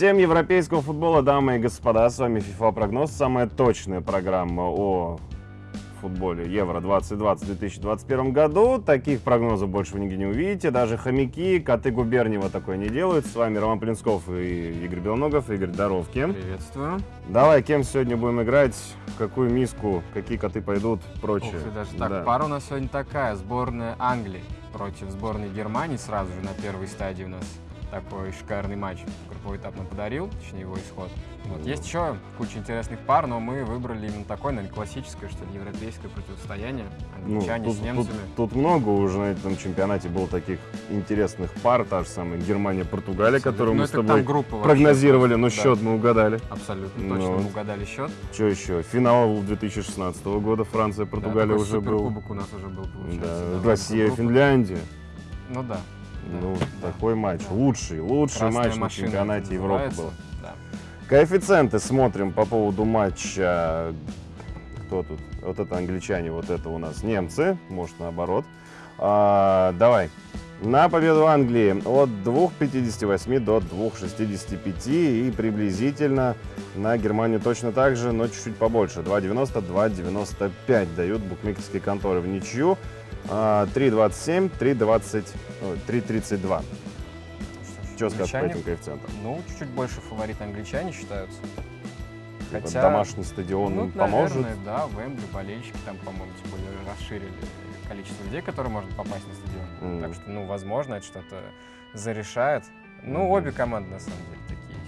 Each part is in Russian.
Всем европейского футбола, дамы и господа, с вами FIFA Прогноз, самая точная программа о футболе Евро-2020 в 2021 году. Таких прогнозов больше вы нигде не увидите. Даже хомяки, коты Губерниева такое не делают. С вами Роман Плинсков и Игорь Белногов. Игорь, здоровки. Приветствую. Давай, кем сегодня будем играть? В какую миску? Какие коты пойдут? Прочее. Ух ты, даже так. Да. Пара у нас сегодня такая. Сборная Англии против сборной Германии сразу же на первой стадии у нас такой шикарный матч. Групповой этап нам подарил, точнее его исход. Вот. Есть еще куча интересных пар, но мы выбрали именно такое, наверное, классическое, что ли, европейское противостояние. Ну, Англичане тут, с немцами. Тут, тут много уже на этом чемпионате было таких интересных пар. Та же самая Германия-Португалия, которую Ну, мы с тобой группа вообще прогнозировали, но просто, да. счет мы угадали. Абсолютно Ну, точно мы угадали счет. Что еще? Финал 2016 года Франция-Португалия Да, уже был. суперкубок у нас уже был, получается. Да, да, Россия, группа. Финляндия. Ну да. Ну, да. такой матч. Да. Лучший, лучший Красная матч на чемпионате Европы был. Да. Коэффициенты смотрим по поводу матча. Кто тут? Вот это англичане, вот это у нас немцы. Может, наоборот. А, давай. На победу Англии от 2,58 до 2,65 и приблизительно на Германию точно так же, но чуть-чуть побольше. 2,90, 2,95 дают букмекерские конторы в ничью. А, 3,27, 3,20, ой, 3,32. Что скажешь по этим коэффициентам? Ну, чуть-чуть больше фавориты англичане считаются. Типа Хотя, Домашний стадион ну, поможет. наверное, да, Вембли, болельщики там, по-моему, более расширили количество людей, которые можно попасть на стадион. Мгм. Так что, ну, возможно, это что-то зарешает. Ну, Мгм. обе команды, на самом деле, такие.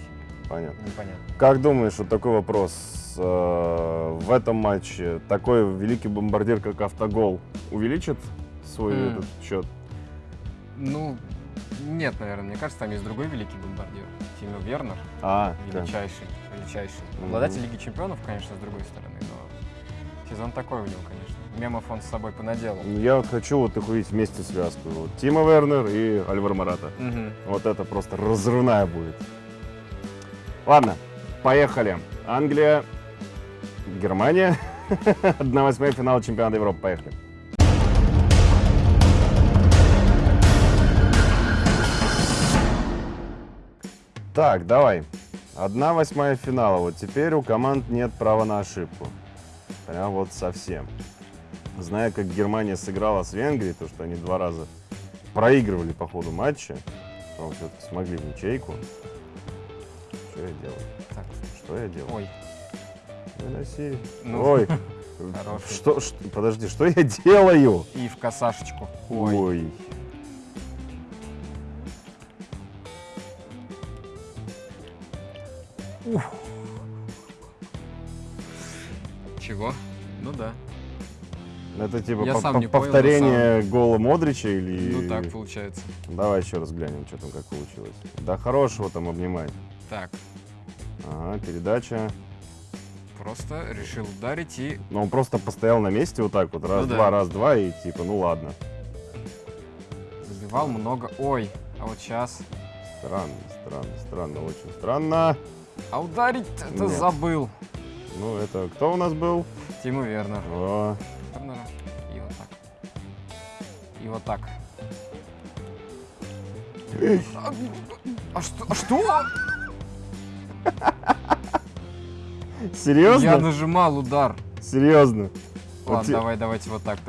Понятно. Непонятно. Как думаешь, вот такой вопрос. Э, В этом матче такой великий бомбардир, как Автогол, увеличит свой М. этот счет? Ну, нет, наверное. Мне кажется, там есть другой великий бомбардир. Тимо Вернер. А, да. Величайший. Величайший. Мгм. Обладатель Лиги Чемпионов, конечно, с другой стороны, но сезон такой у него, конечно. Мемов он с собой понаделал. Я вот хочу вот их увидеть вместе связку. Вот Тима Вернер и Альвар Марата. Мгм. Вот это просто разрывная будет. Ладно, поехали. Англия, Германия. 1-8 финал чемпионата Европы. Поехали. Так, давай. Одна восьмая финала. Вот теперь у команд нет права на ошибку. Прям вот совсем. Зная, как Германия сыграла с Венгрией, то, что они два раза проигрывали по ходу матча, потом все-таки смогли в ячейку. Что я делаю? Так, Что я делаю? ой. Выноси. Ну, Ой. Хороший. Что, что- подожди, что я делаю? И в косашечку. Ой. Ой. Чего? Ну да. Это типа Я по- сам по- не понял, повторение гола Модрича или... Ну так получается. Давай еще раз глянем, что там как получилось. Да хорошего там обнимай. Так, Ага, передача. Просто решил ударить и... Но он просто постоял на месте вот так вот. Раз, Ну да. два, раз, два, и типа, ну ладно. Забивал много. Ой, а вот сейчас... Странно, странно, странно, очень странно. А ударить это забыл. Ну, это кто у нас был? Тиму Вернер. О, Вернера. И вот так. И вот так. А, а что? А что? Серьезно? Я нажимал удар. Серьезно? Вот Ладно, те- давай, давайте вот так.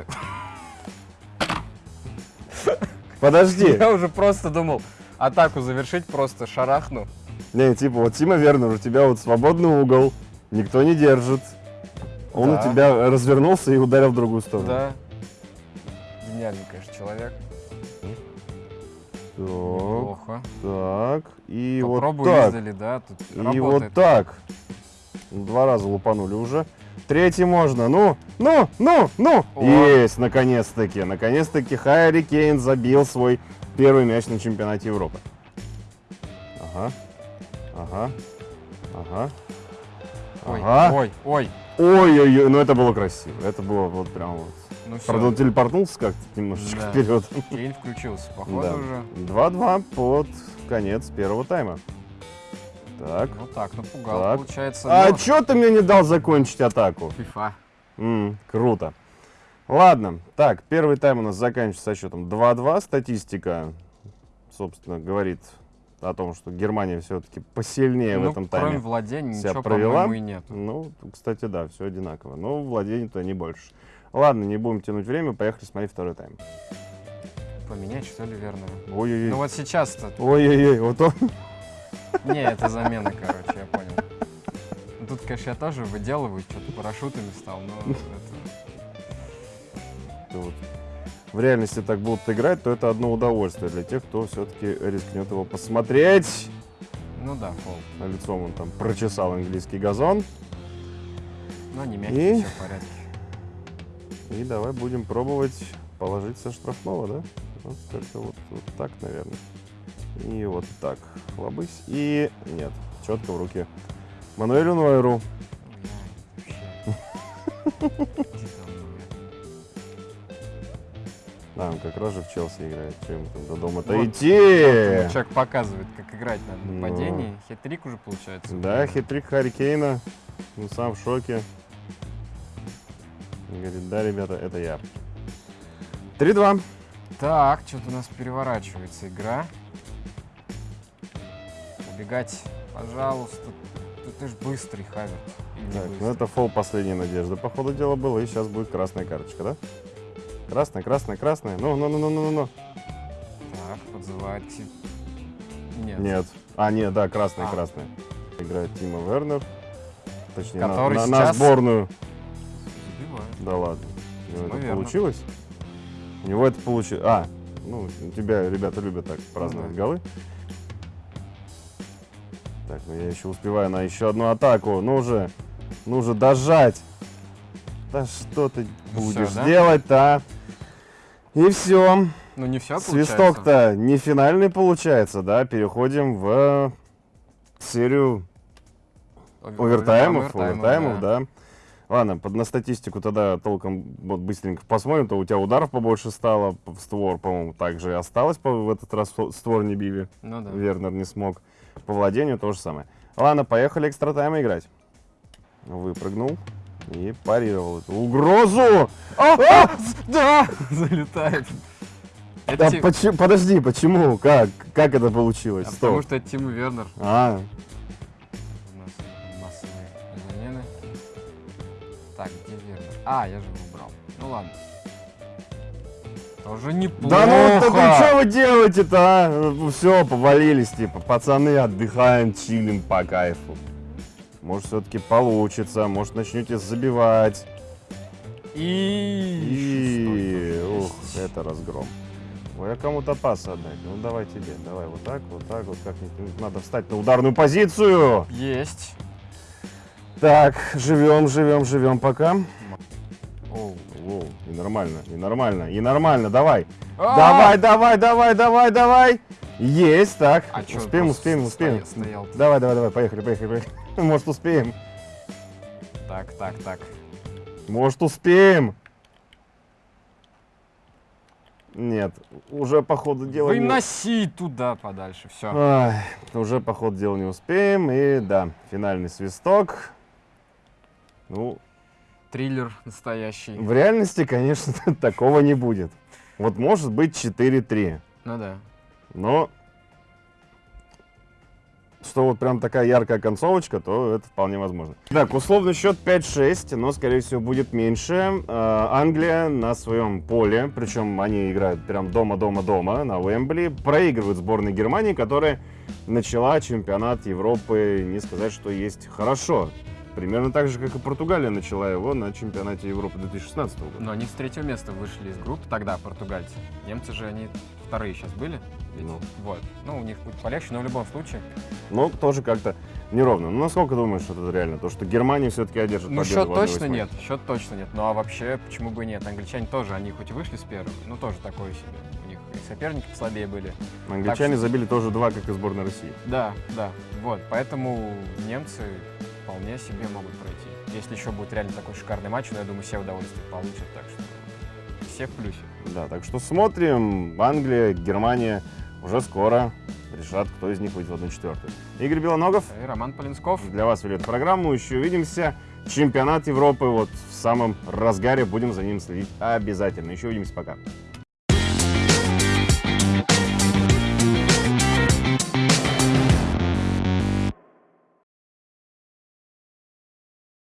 Подожди. Я уже просто думал атаку завершить, просто шарахну. Не, типа, вот Тима Вернер, у тебя вот свободный угол, никто не держит. Он Да. у тебя развернулся и ударил в другую сторону. Да. Гениальный, конечно, человек. Так, Плохо. так, и Попробуй вот так. издали, да, тут И работает. вот так. Два раза лупанули уже. Третий можно. Ну, ну, ну, ну. О. Есть, наконец-таки. Наконец-таки Хайри Кейн забил свой первый мяч на чемпионате Европы. Ага. Ага. Ага. Ой, Ага. ой, ой. Ой-ой-ой, ну это было красиво. Это было вот прям вот. Ну все, Правда, он телепортнулся как-то немножечко Да. вперед. Кейн включился, походу Да. уже. 2-2 под конец первого тайма. Так. Вот так, напугал, Так. получается. А но- чё ты мне не дал закончить атаку? FIFA. М, круто. Ладно, так, первый тайм у нас заканчивается со счетом 2-2. Статистика, собственно, говорит о том, что Германия все-таки посильнее в ну, этом кроме тайме. владения себя ничего, провела. по-моему, и нет. Ну, кстати, да, все одинаково. Но владений-то не больше. Ладно, не будем тянуть время, поехали смотреть второй тайм. Поменять, что ли, Вернера? Ой-ой-ой. Ну вот сейчас-то... Ой-ой-ой, вот он. Не, это замена, короче, я понял. Ну, Тут, конечно, я тоже выделываю, что-то парашютами стал, но это... вот в реальности так будут играть, то это одно удовольствие для тех, кто все-таки рискнет его посмотреть. Ну да, фол. Лицом он там прочесал английский газон. Но не мягкий, И? все в порядке. И давай будем пробовать положить со штрафного, да? Вот как-то вот, вот так, наверное. И вот так. Хлобысь. И нет, четко в руки. Мануэлю там, Да, он как раз же в Челси играет. Чем там до дома-то Вот, идти? ну, Человек показывает, как играть надо в Ну. нападении. Хитрик уже получается. Да, хитрик Харри Кейна. Ну, сам в шоке. Говорит, да, ребята, это я. 3-2. Так, что-то у нас переворачивается игра. Убегать, пожалуйста. Ты, ты ж быстрый, Хаверт. Не Так, ну это фол последней надежды, по ходу дела было. И сейчас будет красная карточка, да? Красная, красная, красная. Ну, ну, ну, ну, ну, ну. Так, подзывает к себе. Нет. Нет. А, нет, да, красная, А. красная. Играет Тима Вернер. Точнее, на, Который на- на сейчас- сборную. Забивает. Да ладно. У него это получилось? У него это получилось. А, ну, тебя ребята любят так праздновать да. голы. Так, ну я еще успеваю на еще одну атаку. Ну уже, ну уже дожать. Да что ты Ну будешь всё, да? делать-то, а? И все. Ну не все Свисток-то не финальный получается, да? Переходим в серию овертаймов, овертаймов, да. Ладно, под, на статистику тогда толком вот быстренько посмотрим, то у тебя ударов побольше стало, в створ, по-моему, также и осталось, по- в этот раз ство- створ не били, Ну да. Вернер не смог. По владению то же самое. Ладно, поехали экстра тайм играть. Выпрыгнул и парировал эту угрозу. А, Да! Залетает. Это Да Ти- почему- подожди, почему? Как? Как это получилось? а Стоп. потому что это Тима Вернер. А, Так, где Вернер? А, я же его убрал. Ну ладно. Тоже неплохо. Да ну, так ну что вы делаете-то, а? Все, повалились, типа, пацаны, отдыхаем, чилим по кайфу. Может, все-таки получится, может, начнете забивать. И, И... ух, это разгром. Ой, а кому-то пас отдать. Ну, давай тебе, давай вот так, вот так, вот как-нибудь. Надо встать на ударную позицию. Есть. Так, живем, живем, живем пока. Оу. Нормально, и нормально, и нормально, давай. А! Давай, давай, давай, давай, давай. Есть, так. А успеем, успеем, успеем. стоял? Давай, давай, давай, поехали, поехали, поехали. Может, успеем. Так, так, так. Может, успеем. Нет, уже по ходу дела не... Выноси туда подальше. Все. Ай, уже по ходу дела не успеем. И да, финальный свисток. Ну, Триллер настоящий. в реальности, конечно, такого не будет. Вот может быть 4-3. Ну да. Но что вот прям такая яркая концовочка, то это вполне возможно. Так, условный счет 5-6, но, скорее всего, будет меньше. Э, Англия на своем поле, причем они играют прям дома-дома-дома на Уэмбли, проигрывают сборной Германии, которая начала чемпионат Европы, не сказать, что есть хорошо. Примерно так же, как и Португалия начала его на чемпионате Европы 2016 года. Но они с третьего места вышли из группы тогда, португальцы. Немцы же, они вторые сейчас были. ведь? Ну. Вот. Ну, у них будет полегче, но в любом случае. Но тоже как-то неровно. Ну, насколько думаешь, что это реально? То, что Германия все-таки одержит Ну, победу счет в 1/8? точно нет. Счет точно нет. Ну, а вообще, почему бы и нет? Англичане тоже, они хоть и вышли с первого, но тоже такое себе. У них и соперники послабее были. Англичане Так что- забили тоже два, как и сборная России. Да, да. Вот. Поэтому немцы вполне себе могут пройти. Если еще будет реально такой шикарный матч, ну, я думаю, все удовольствие получат. Так что все в плюсе. Да, так что смотрим. Англия, Германия уже скоро решат, кто из них выйдет в 1-4. Игорь Белоногов, И Роман Полинсков. для вас вели эту программу. Еще увидимся. Чемпионат Европы вот в самом разгаре. Будем за ним следить обязательно. Еще увидимся. Пока.